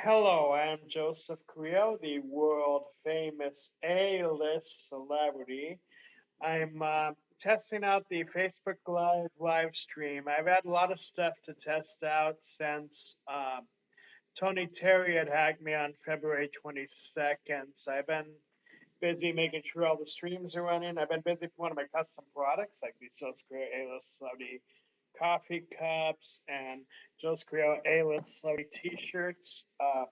Hello, I'm Joseph Carrillo, the world famous A-list celebrity. I'm uh, testing out the Facebook Live live stream. I've had a lot of stuff to test out since uh, Tony Terry had hacked me on February 22nd. So I've been busy making sure all the streams are running. I've been busy for one of my custom products, like these Just Great A-list celebrity coffee cups and Joseph Carrillo A-list celebrity t-shirts. Uh,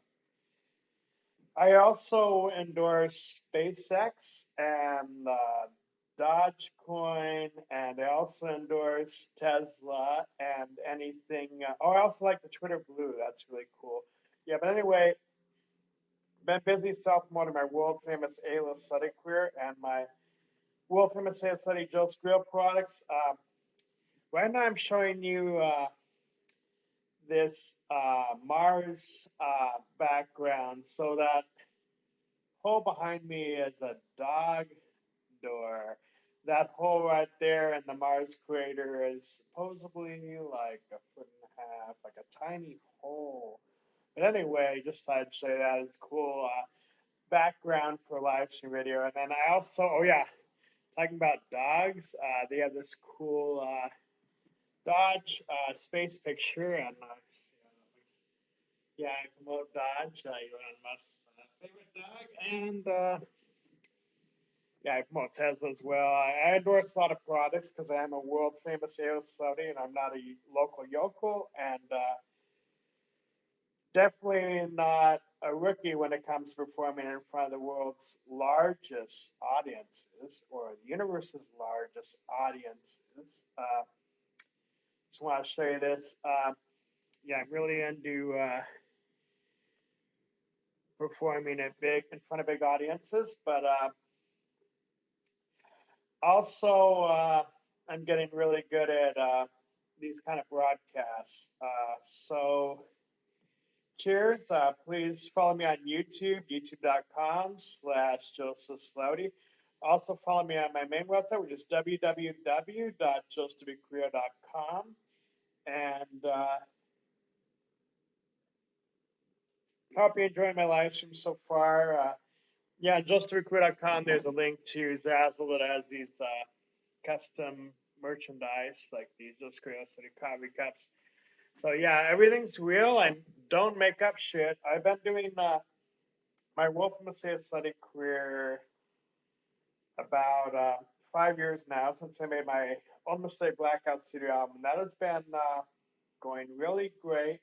I also endorse SpaceX and uh, Dogecoin, and I also endorse Tesla and anything. Uh, oh, I also like the Twitter Blue. That's really cool. Yeah, but anyway, been busy self-promoting my world famous A-list study career and my world famous A-list study Joe's Grill products. Um, Right now I'm showing you uh, this uh, Mars uh, background so that hole behind me is a dog door. That hole right there in the Mars crater is supposedly like a foot and a half, like a tiny hole. But anyway, just thought I'd show you that as cool uh, background for live stream video. And then I also, oh yeah, talking about dogs, uh, they have this cool uh, Doge uh, space picture, and uh, yeah, I promote Doge, uh, Elon Musk's uh, favorite dog, and uh, yeah, I promote Tesla as well. I, endorse a lot of products because I am a world famous sales celebrity, and I'm not a local yokel, and uh, definitely not a rookie when it comes to performing in front of the world's largest audiences or the universe's largest audiences. Uh, just want to show you this. Uh, yeah, I'm really into uh, performing at big in front of big audiences, but uh, also uh, I'm getting really good at uh, these kind of broadcasts. Uh, so cheers. please follow me on YouTube, youtube.com slash Joseph Slowdy. Also follow me on my main website, which is www.josephcarrillo.com and uh, hope you're enjoying my live stream so far. Uh, yeah, justrecruit.com, there's a link to Zazzle that has these uh, custom merchandise, like these Just Curiosity coffee cups. So yeah, everything's real and don't make up shit. I've been doing uh, my Wolf Messiah study career about uh, five years now since I made my almost a Blackout Studio album. That has been uh, going really great.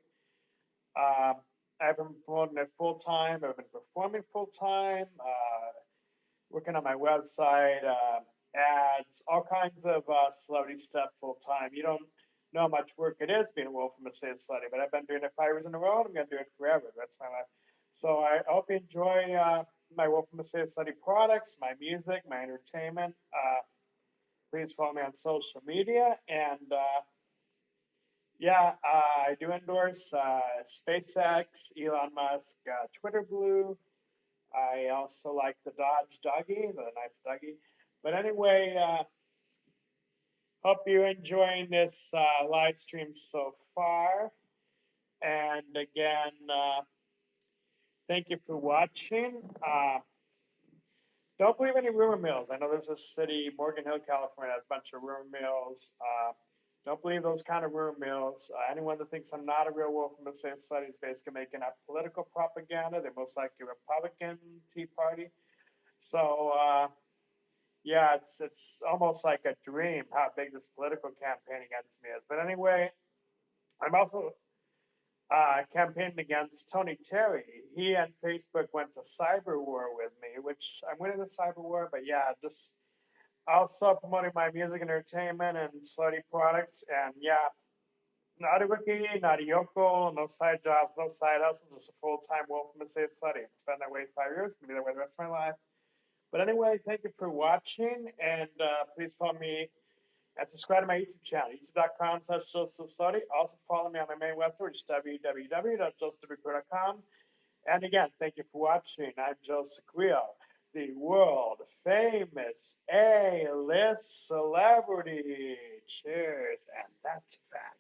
Uh, I've been promoting it full time. I've been performing full time, uh, working on my website, uh, ads, all kinds of uh, celebrity stuff full time. You don't know how much work it is being a Wolf from a State Celebrity, but I've been doing it five years in a row and I'm going to do it forever, the rest of my life. So I hope you enjoy my Wolf from a State Celebrity products, my music, my entertainment. Uh, please follow me on social media. And uh, yeah, uh, I do endorse uh, SpaceX, Elon Musk, uh, Twitter Blue. I also like the Doge Doggy, the nice Doggy. But anyway, uh, hope you're enjoying this live stream so far. And again, thank you for watching. Don't believe any rumor mills. I know there's a city, Morgan Hill, California, has a bunch of rumor mills. Uh, don't believe those kind of rumor mills. Uh, anyone that thinks I'm not a real wolf the same society is basically making up political propaganda. They're most likely a Republican Tea Party. So uh, yeah, it's it's almost like a dream how big this political campaign against me is. But anyway, I'm also uh, campaigned against Tony Terry. He and Facebook went to cyber war with me, which I'm winning the cyber war, but yeah, just also promoting my music entertainment and slutty products. And yeah, not a rookie, not a yokel, no side jobs, no side hustles, just a full time wolf from a safe slutty. It's been that way five years, gonna be that way the rest of my life. But anyway, thank you for watching, and uh, please follow me and subscribe to my YouTube channel, youtube.com slash Joseph. Also follow me on my main website, which is www.josephcarrillo.com. And again, thank you for watching. I'm Joseph Carrillo, the world famous A-list celebrity. Cheers, and that's a fact.